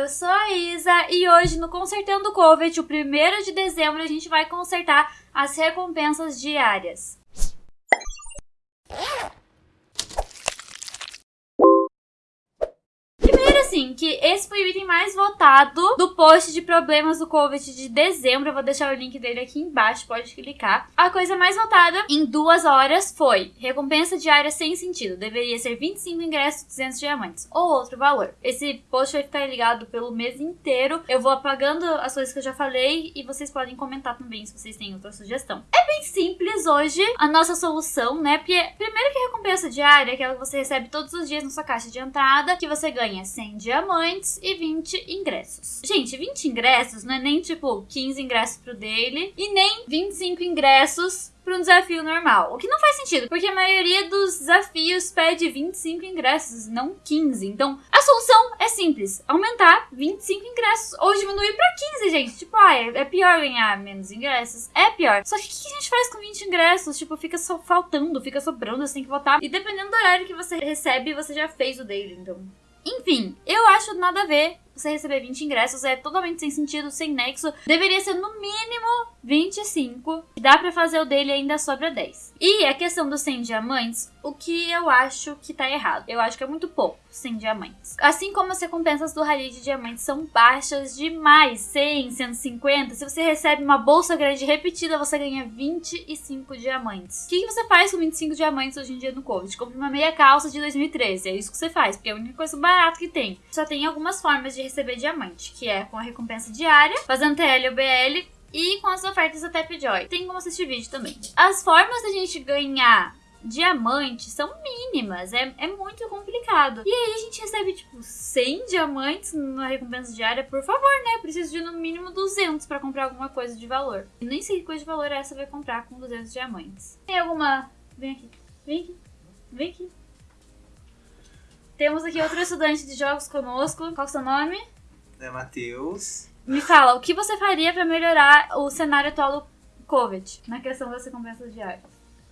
eu sou a Isa e hoje no Consertando Covid, o primeiro de dezembro, a gente vai consertar as recompensas diárias. assim, que esse foi o item mais votado do post de problemas do COVID de dezembro. Eu vou deixar o link dele aqui embaixo, pode clicar. A coisa mais votada em duas horas foi recompensa diária sem sentido. Deveria ser 25 ingressos, 200 diamantes. Ou outro valor. Esse post vai ficar ligado pelo mês inteiro. Eu vou apagando as coisas que eu já falei e vocês podem comentar também se vocês têm outra sugestão. É simples hoje a nossa solução, né? Porque primeiro que recompensa diária, é aquela que você recebe todos os dias na sua caixa de entrada, que você ganha 100 diamantes e 20 ingressos. Gente, 20 ingressos não é nem tipo 15 ingressos pro daily e nem 25 ingressos para um desafio normal. O que não faz sentido, porque a maioria dos desafios pede 25 ingressos, não 15. Então, a solução é simples: aumentar 25 ingressos ou diminuir para 15, gente. Tipo, ah, é, é pior ganhar menos ingressos? É pior. Só que o que a gente faz com 20 ingressos? Tipo, fica só faltando, fica sobrando, você tem que votar. E dependendo do horário que você recebe, você já fez o daily, então enfim, eu acho nada a ver você receber 20 ingressos, é totalmente sem sentido, sem nexo. Deveria ser no mínimo 25. Dá para fazer o dele ainda sobra 10. E a questão dos 100 diamantes, o que eu acho que tá errado. Eu acho que é muito pouco 100 diamantes. Assim como as recompensas do Rally de Diamantes são baixas demais, 100, 150. Se você recebe uma bolsa grande repetida, você ganha 25 diamantes. O que, você faz com 25 diamantes hoje em dia no Covid? Compre uma meia calça de 2013. É isso que você faz, porque é a única coisa barata que tem. Só tem algumas formas de receber diamante, que é com a recompensa diária, fazendo TL ou BL e com as ofertas da Tapjoy. Tem como assistir vídeo também. As formas da gente ganhar diamantes são mínimas, é, é muito complicado. E aí a gente recebe, tipo, 100 diamantes na recompensa diária, por favor, né? Preciso de no mínimo 200 para comprar alguma coisa de valor. E nem sei que coisa de valor essa vai comprar com 200 diamantes. Tem alguma... Vem aqui, vem aqui, vem aqui. Temos aqui outro estudante de jogos conosco. Qual é o seu nome? É Matheus. Me fala, o que você faria para melhorar o cenário atual do COVID na questão das recompensas diárias?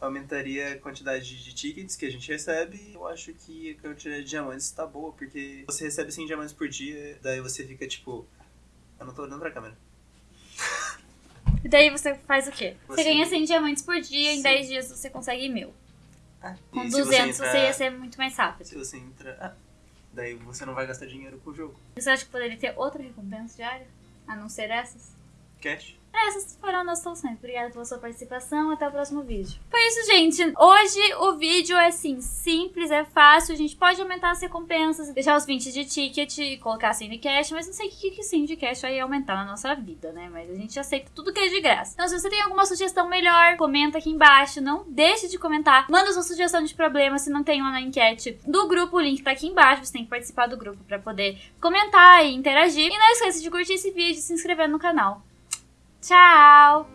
Aumentaria a quantidade de tickets que a gente recebe. Eu acho que a quantidade de diamantes está boa, porque você recebe 100 diamantes por dia, daí você fica tipo. Eu não tô olhando pra câmera. E daí você faz o quê? Você, Você- ganha 100 diamantes por dia, em Sim. 10 dias você consegue mil. Ah, Com e 200 se você, você ia ser muito mais rápido. Se você entra. Ah, daí você não vai gastar dinheiro com o jogo. Você acha que poderia ter outra recompensa diária? A não ser essas? Cash? Essas foram as nossas soluções. Obrigada pela sua participação. Até o próximo vídeo. Foi isso, gente. Hoje o vídeo é assim, simples, é fácil. A gente pode aumentar as recompensas, deixar os 20 de ticket colocar 100 de cash, mas não sei o que, que 100 de cash vai aumentar na nossa vida, né? Mas a gente aceita tudo que é de graça. Então, se você tem alguma sugestão melhor, comenta aqui embaixo. Não deixe de comentar. Manda sua sugestão de problema se não tem lá na enquete do grupo. O link tá aqui embaixo. Você tem que participar do grupo pra poder comentar e interagir. E não esqueça de curtir esse vídeo e se inscrever no canal. Tchau!